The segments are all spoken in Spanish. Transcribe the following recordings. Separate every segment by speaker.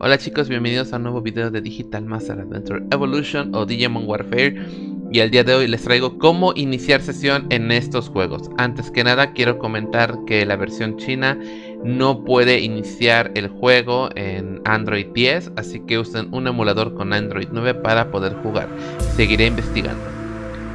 Speaker 1: Hola chicos, bienvenidos a un nuevo video de Digital Master Adventure Evolution o Digimon Warfare y el día de hoy les traigo cómo iniciar sesión en estos juegos. Antes que nada quiero comentar que la versión china no puede iniciar el juego en Android 10, así que usen un emulador con Android 9 para poder jugar. Seguiré investigando.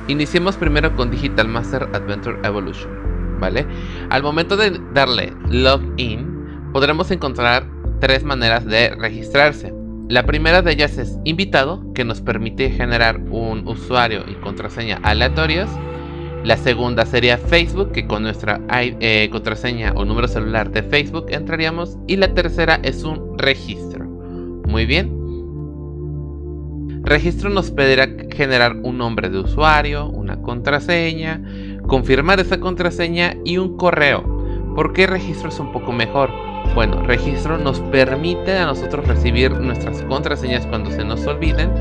Speaker 1: Iniciemos primero con Digital Master Adventure Evolution, ¿vale? Al momento de darle Login, podremos encontrar tres maneras de registrarse. La primera de ellas es invitado, que nos permite generar un usuario y contraseña aleatorios. La segunda sería Facebook, que con nuestra eh, contraseña o número celular de Facebook entraríamos. Y la tercera es un registro. Muy bien. Registro nos pedirá generar un nombre de usuario, una contraseña, confirmar esa contraseña y un correo. ¿Por qué registro es un poco mejor? Bueno, registro nos permite a nosotros recibir nuestras contraseñas cuando se nos olviden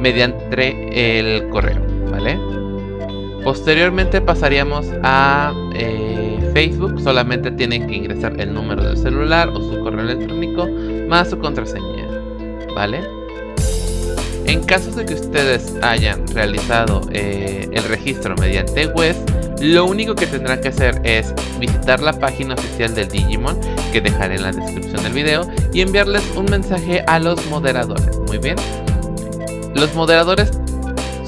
Speaker 1: mediante el correo, ¿vale? Posteriormente pasaríamos a eh, Facebook, solamente tienen que ingresar el número del celular o su correo electrónico más su contraseña, ¿vale? En caso de que ustedes hayan realizado eh, el registro mediante web, lo único que tendrán que hacer es visitar la página oficial del Digimon, que dejaré en la descripción del video, y enviarles un mensaje a los moderadores. Muy bien. Los moderadores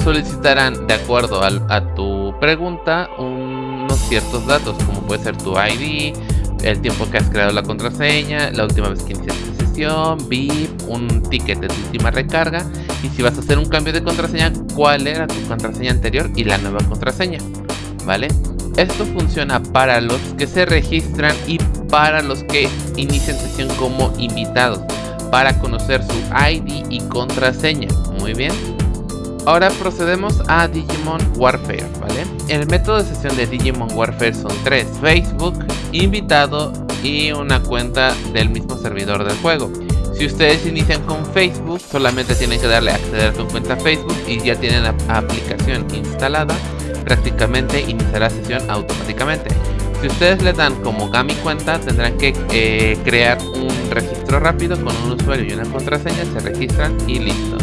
Speaker 1: solicitarán, de acuerdo a, tu pregunta, unos ciertos datos, como puede ser tu ID, el tiempo que has creado la contraseña, la última vez que iniciaste sesión, VIP, un ticket de tu última recarga, y si vas a hacer un cambio de contraseña, cuál era tu contraseña anterior y la nueva contraseña. Esto funciona para los que se registran y para los que inician sesión como invitados para conocer su ID y contraseña. Muy bien. Ahora procedemos a Digimon Warfare, ¿vale? El método de sesión de Digimon Warfare son tres. Facebook, invitado y una cuenta del mismo servidor del juego. Si ustedes inician con Facebook, solamente tienen que darle a acceder a su cuenta Facebook y ya tienen la aplicación instalada prácticamente iniciará sesión automáticamente. Si ustedes le dan como Gami cuenta, tendrán que eh, crear un registro rápido con un usuario y una contraseña, se registran y listo.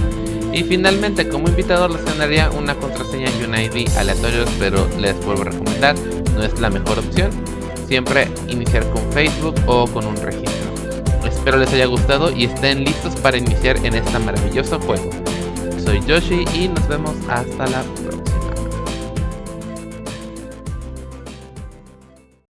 Speaker 1: Y finalmente, como invitado les ganaría una contraseña y un ID aleatorios, pero les vuelvo a recomendar, no es la mejor opción. Siempre iniciar con Facebook o con un registro. Espero les haya gustado y estén listos para iniciar en este maravilloso juego. Soy Yoshi y nos vemos hasta la próxima.